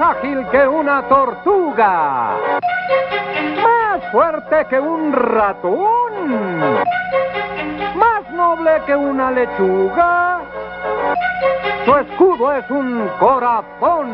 ágil que una tortuga, más fuerte que un ratón, más noble que una lechuga. Su escudo es un corazón.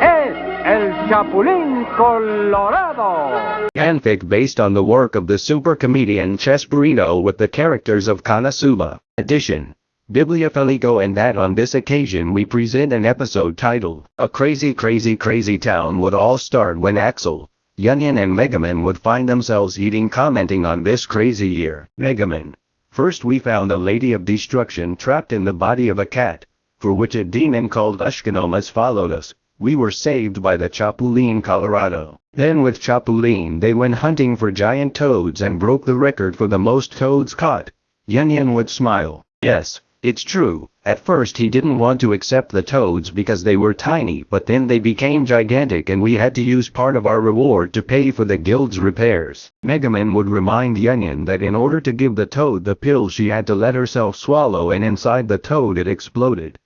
Es el Chapulín Colorado. Fanfic based on the work of the super comedian Chespirito with the characters of Konosuba. Edition. Biblia and that on this occasion we present an episode titled, A Crazy Crazy Crazy Town would all start when Axel, Yunyan and Megumin would find themselves eating commenting on this crazy year. Megumin. First we found a lady of destruction trapped in the body of a cat, for which a demon called Ushkanomas followed us. We were saved by the Chapulín Colorado. Then with Chapulín they went hunting for giant toads and broke the record for the most toads caught. Yunyan would smile. Yes, it's true, at first he didn't want to accept the toads because they were tiny but then they became gigantic and we had to use part of our reward to pay for the guild's repairs. Megumin would remind Yunyan that in order to give the toad the pill she had to let herself swallow and inside the toad it exploded.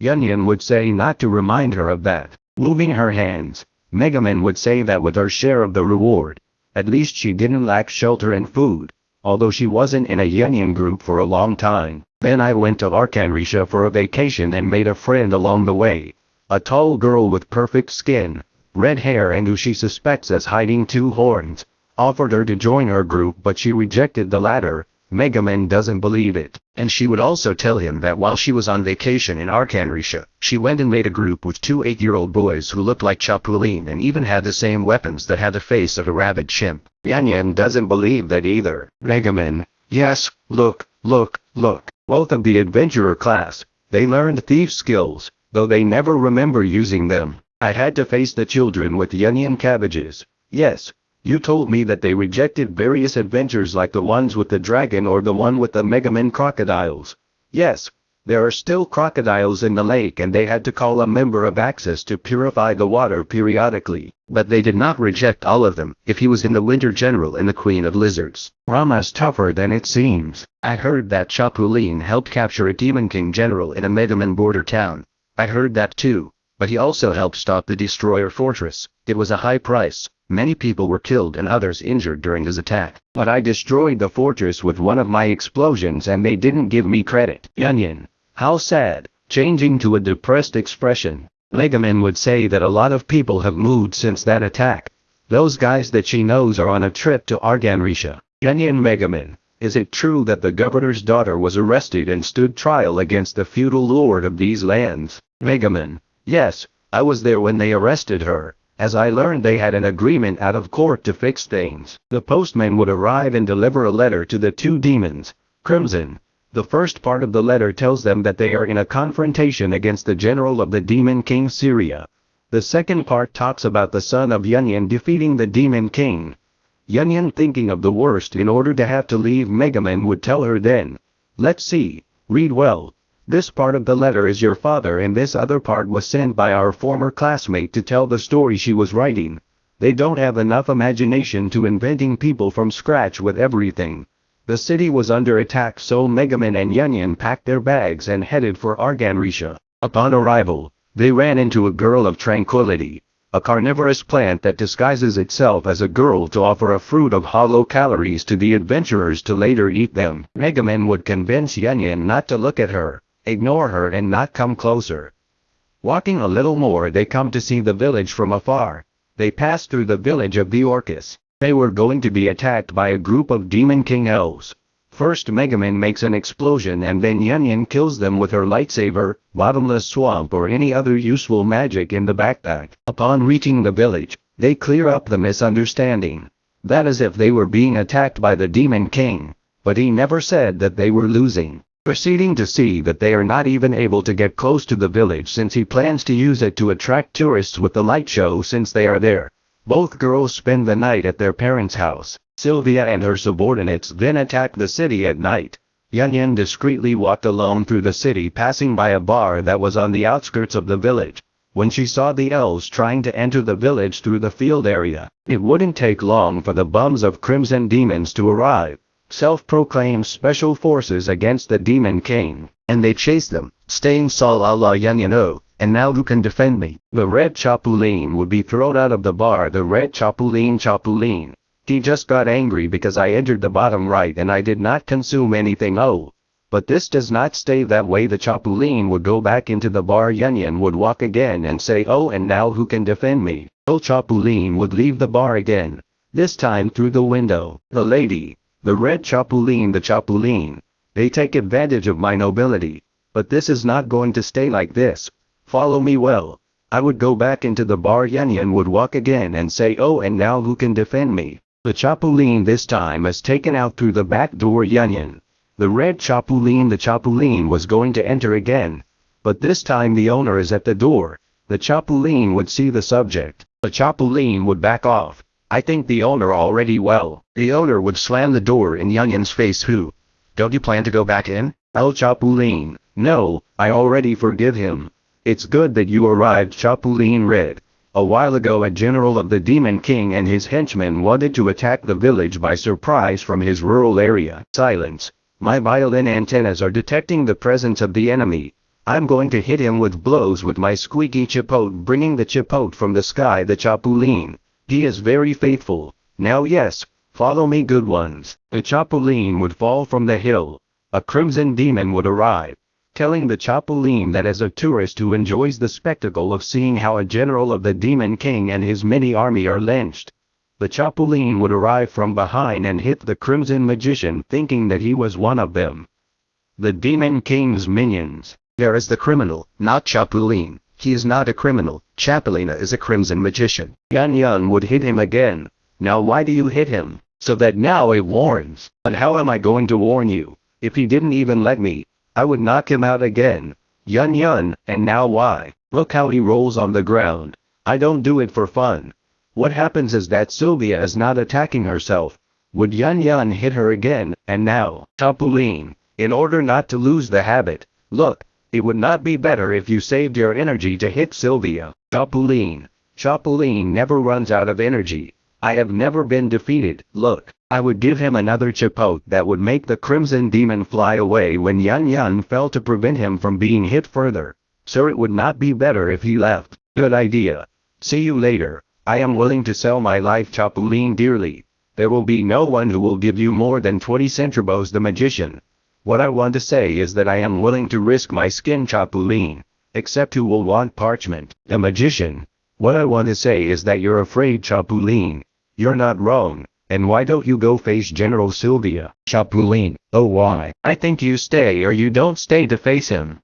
Yunyan would say not to remind her of that. Moving her hands, Megumin would say that with her share of the reward, at least she didn't lack shelter and food, although she wasn't in a Yunyan group for a long time. Then I went to Arcanretia for a vacation and made a friend along the way. A tall girl with perfect skin, red hair and who she suspects as hiding two horns, offered her to join her group but she rejected the latter, Megumin doesn't believe it. And she would also tell him that while she was on vacation in Arcanretia, she went and made a group with two eight-year-old boys who looked like Chapulin and even had the same weapons that had the face of a rabid chimp. Yanyan doesn't believe that either. Megumin, yes, look, look, look. Both of the adventurer class, they learned thief skills, though they never remember using them. I had to face the children with onion cabbages. Yes, you told me that they rejected various adventures like the ones with the dragon or the one with the Megumin crocodiles. Yes, there are still crocodiles in the lake and they had to call a member of Axis to purify the water periodically. But they did not reject all of them if he was in the Winter General and the Queen of Lizards. Rama's tougher than it seems. I heard that Chapulin helped capture a Demon King General in a Megumin border town. I heard that too, but he also helped stop the Destroyer Fortress. It was a high price. Many people were killed and others injured during his attack. But I destroyed the fortress with one of my explosions and they didn't give me credit. Yunyan. How sad. Changing to a depressed expression. Megumin would say that a lot of people have moved since that attack. Those guys that she knows are on a trip to Arcanretia. Yunyan Megumin. Is it true that the governor's daughter was arrested and stood trial against the feudal lord of these lands? Megumin. Yes, I was there when they arrested her. As I learned they had an agreement out of court to fix things. The postman would arrive and deliver a letter to the two demons. Crimson. The first part of the letter tells them that they are in a confrontation against the general of the Demon King Syria. The second part talks about the son of Yunyan defeating the Demon King. Yunyan thinking of the worst in order to have to leave Megumin would tell her then. Let's see, read well. This part of the letter is your father and this other part was sent by our former classmate to tell the story she was writing. They don't have enough imagination to inventing people from scratch with everything. The city was under attack so Megumin and Yunyan packed their bags and headed for Arcanretia. Upon arrival, they ran into a girl of tranquility, a carnivorous plant that disguises itself as a girl to offer a fruit of hollow calories to the adventurers to later eat them. Megumin would convince Yunyan not to look at her, ignore her and not come closer. Walking a little more they come to see the village from afar. They pass through the village of the Orcus. They were going to be attacked by a group of Demon King elves. First Megumin makes an explosion and then Yunyan kills them with her lightsaber, bottomless swamp or any other useful magic in the backpack. Upon reaching the village, they clear up the misunderstanding. That is if they were being attacked by the Demon King, but he never said that they were losing. Proceeding to see that they are not even able to get close to the village since he plans to use it to attract tourists with the light show since they are there. Both girls spend the night at their parents' house. Sylvia and her subordinates then attack the city at night. Yunyan discreetly walked alone through the city passing by a bar that was on the outskirts of the village. When she saw the elves trying to enter the village through the field area, it wouldn't take long for the bums of Crimson Demons to arrive. Self-proclaimed special forces against the Demon King, and they chased them, staying Sol Allah Yunyano, and now who can defend me? The red Chapulin would be thrown out of the bar. The red Chapulin Chapulin. He just got angry because I entered the bottom right and I did not consume anything. Oh. But this does not stay that way. The Chapulin would go back into the bar. Yun would walk again and say, Oh, and now who can defend me? El Chapulin would leave the bar again. This time through the window. The lady, the red Chapulin, the Chapulin. They take advantage of my nobility. But this is not going to stay like this. Follow me well. I would go back into the bar. Yun would walk again and say, Oh, and now who can defend me? The Chapulin this time is taken out through the back door. Yun. The red Chapulin the Chapulin was going to enter again. But this time the owner is at the door. The Chapulin would see the subject. The Chapulin would back off. I think the owner already well. The owner would slam the door in Yun's face who? Don't you plan to go back in? El Chapulin. No, I already forgive him. It's good that you arrived Chapulin Red. A while ago a general of the Demon King and his henchmen wanted to attack the village by surprise from his rural area. Silence. My violin antennas are detecting the presence of the enemy. I'm going to hit him with blows with my squeaky chipote bringing the chipote from the sky the Chapulin. He is very faithful. Now yes, follow me good ones. The Chapulin would fall from the hill. A crimson demon would arrive, telling the Chapulin that as a tourist who enjoys the spectacle of seeing how a general of the Demon King and his mini army are lynched, the Chapulin would arrive from behind and hit the Crimson Magician thinking that he was one of them. The Demon King's minions. There is the criminal, not Chapulin. He is not a criminal. Chapulina is a Crimson Magician. Yan Yun would hit him again. Now why do you hit him? So that now it warns. But how am I going to warn you? If he didn't even let me, I would knock him out again. Yun Yun, and now why? Look how he rolls on the ground. I don't do it for fun. What happens is that Sylvia is not attacking herself. Would Yun Yun hit her again, and now, Chapulin, in order not to lose the habit, look, it would not be better if you saved your energy to hit Sylvia. Chapulin, Chapulin never runs out of energy. I have never been defeated, look, I would give him another chipote that would make the crimson demon fly away when Yun Yun fell to prevent him from being hit further. Sir it would not be better if he left. Good idea. See you later. I am willing to sell my life Chapulin dearly. There will be no one who will give you more than 20 centrobos the magician. What I want to say is that I am willing to risk my skin Chapulin. Except who will want parchment. The magician. What I want to say is that you're afraid Chapulin. You're not wrong. And why don't you go face General Sylvia? Chapulin. Oh why? I think you stay or you don't stay to face him.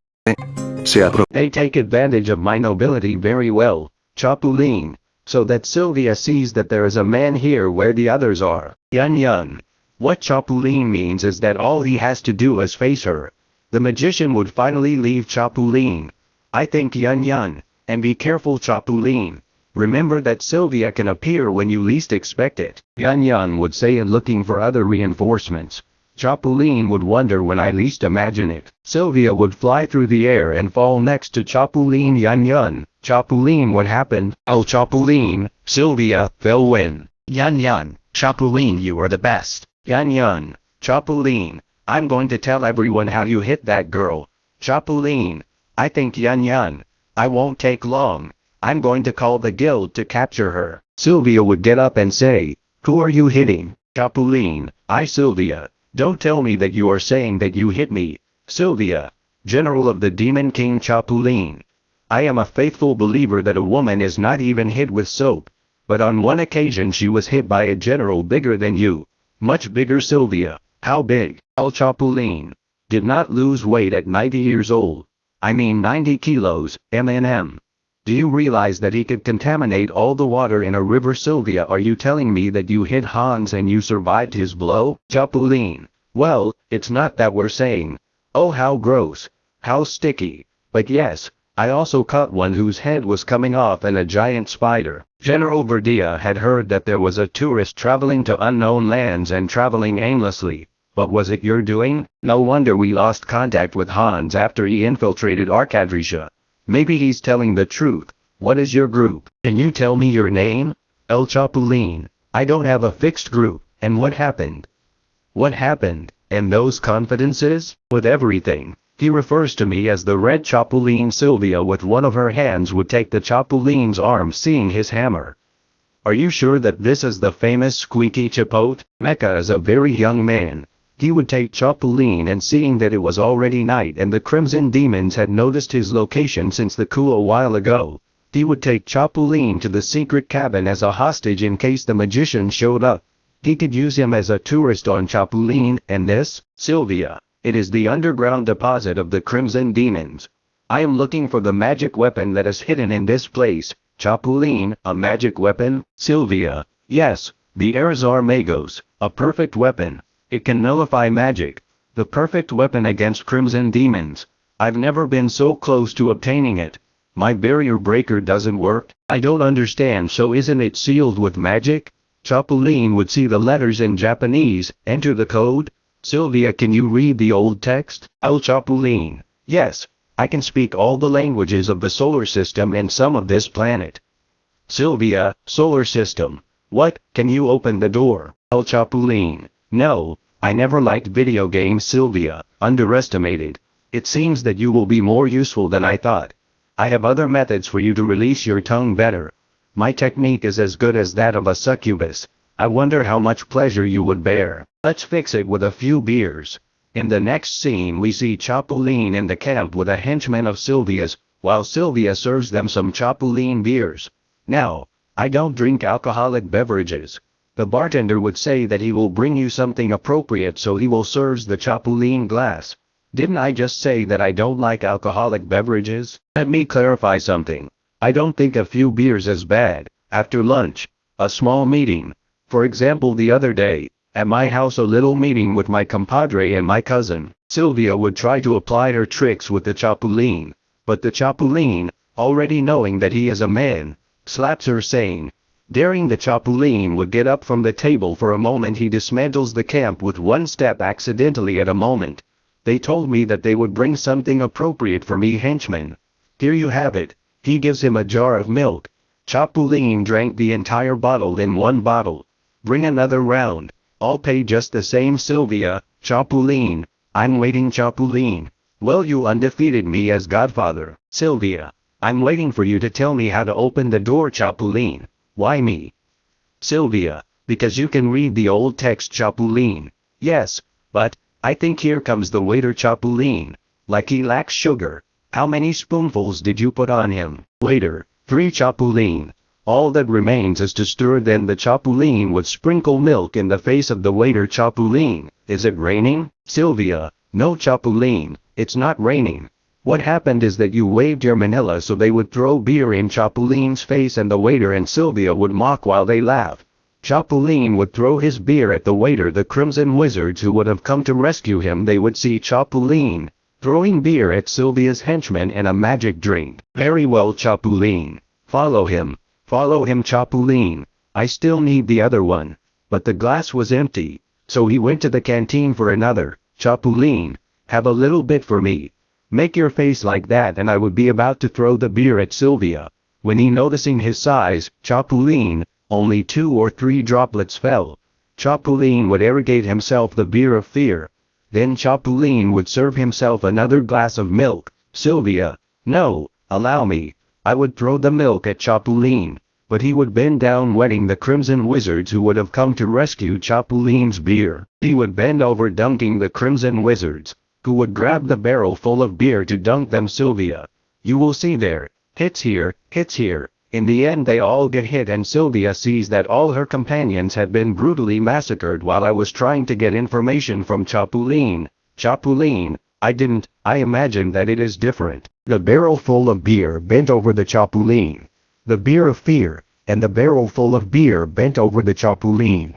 They take advantage of my nobility very well. Chapulin so that Sylvia sees that there is a man here where the others are. Yun Yun. What Chapulin means is that all he has to do is face her. The magician would finally leave Chapulin. I think Yun Yun, and be careful Chapulin. Remember that Sylvia can appear when you least expect it. Yan Yan would say in looking for other reinforcements. Chapulin would wonder when I least imagine it. Sylvia would fly through the air and fall next to Chapulin Yan Yan. Chapulin what happened? Oh Chapulin, Sylvia, fell when? Yan Yan, Chapulin you are the best. Yan Yan, Chapulin, I'm going to tell everyone how you hit that girl. Chapulin, I think Yan Yan, I won't take long. I'm going to call the guild to capture her. Sylvia would get up and say, Who are you hitting? Chapulin, I Sylvia. Don't tell me that you are saying that you hit me. Sylvia, General of the Demon King Chapulin. I am a faithful believer that a woman is not even hit with soap. But on one occasion she was hit by a general bigger than you. Much bigger Sylvia. How big? El Chapulin. Did not lose weight at 90 years old. I mean 90 kilos, MNM. Do you realize that he could contaminate all the water in a river Sylvia are you telling me that you hit Hans and you survived his blow? Chapulin. Well, it's not that we're saying. Oh how gross. How sticky. But yes, I also caught one whose head was coming off and a giant spider. General Verdia had heard that there was a tourist traveling to unknown lands and traveling aimlessly. But was it your doing? No wonder we lost contact with Hans after he infiltrated Arcadrisha. Maybe he's telling the truth. What is your group? Can you tell me your name? El Chapulin. I don't have a fixed group. And what happened? What happened? And those confidences? With everything. He refers to me as the red Chapuline Sylvia with one of her hands would take the Chapuline's arm seeing his hammer. Are you sure that this is the famous Squeaky Chipote? Mecca is a very young man. He would take Chapuline and seeing that it was already night and the Crimson Demons had noticed his location since the coup a while ago, he would take Chapuline to the secret cabin as a hostage in case the magician showed up. He could use him as a tourist on Chapuline and this, Sylvia. It is the underground deposit of the Crimson Demons. I am looking for the magic weapon that is hidden in this place. Chapuline, a magic weapon? Sylvia, yes, the Erazar Magos, a perfect weapon. It can nullify magic. The perfect weapon against Crimson Demons. I've never been so close to obtaining it. My barrier breaker doesn't work. I don't understand so isn't it sealed with magic? Chapulin would see the letters in Japanese, enter the code, Sylvia can you read the old text? El Chapulin. Yes, I can speak all the languages of the solar system and some of this planet. Sylvia, solar system. What, can you open the door? El Chapuline. No, I never liked video games Sylvia, underestimated. It seems that you will be more useful than I thought. I have other methods for you to release your tongue better. My technique is as good as that of a succubus. I wonder how much pleasure you would bear. Let's fix it with a few beers. In the next scene we see Chapuline in the camp with a henchman of Sylvia's, while Sylvia serves them some Chapuline beers. Now, I don't drink alcoholic beverages. The bartender would say that he will bring you something appropriate so he will serve the Chapuline glass. Didn't I just say that I don't like alcoholic beverages? Let me clarify something. I don't think a few beers is bad. After lunch, a small meeting. For example the other day, at my house a little meeting with my compadre and my cousin, Sylvia would try to apply her tricks with the Chapuline, but the Chapuline, already knowing that he is a man, slaps her saying, Daring the Chapuline would get up from the table for a moment he dismantles the camp with one step accidentally at a moment. They told me that they would bring something appropriate for me henchman. Here you have it, he gives him a jar of milk. Chapuline drank the entire bottle in one bottle. Bring another round. I'll pay just the same Sylvia, Chapuline, I'm waiting Chapuline. Well you undefeated me as godfather, Sylvia. I'm waiting for you to tell me how to open the door Chapuline. Why me? Sylvia, because you can read the old text Chapuline. Yes, but, I think here comes the waiter Chapuline. Like he lacks sugar. How many spoonfuls did you put on him? Waiter, three Chapuline. All that remains is to stir then the Chapuline would sprinkle milk in the face of the waiter Chapuline. Is it raining? Sylvia, no Chapuline, it's not raining. What happened is that you waved your manila so they would throw beer in Chapuline's face and the waiter and Sylvia would mock while they laugh. Chapuline would throw his beer at the waiter the crimson wizards who would have come to rescue him they would see Chapuline, throwing beer at Sylvia's henchmen and a magic drink. Very well Chapuline, follow him. Follow him Chapuline. I still need the other one. But the glass was empty, so he went to the canteen for another. Chapuline, have a little bit for me. Make your face like that and I would be about to throw the beer at Sylvia. When he noticing his size, Chapuline, only two or three droplets fell. Chapuline would irrigate himself the beer of fear. Then Chapuline would serve himself another glass of milk. Sylvia, no, allow me. I would throw the milk at Chapuline, but he would bend down wetting the crimson wizards who would have come to rescue Chapuline's beer. He would bend over dunking the crimson wizards, who would grab the barrel full of beer to dunk them Sylvia. You will see there, hits here, hits here. In the end they all get hit and Sylvia sees that all her companions had been brutally massacred while I was trying to get information from Chapuline. Chapuline, I didn't, I imagine that it is different. The barrel full of beer bent over the Chapuline. The beer of fear, and the barrel full of beer bent over the Chapuline.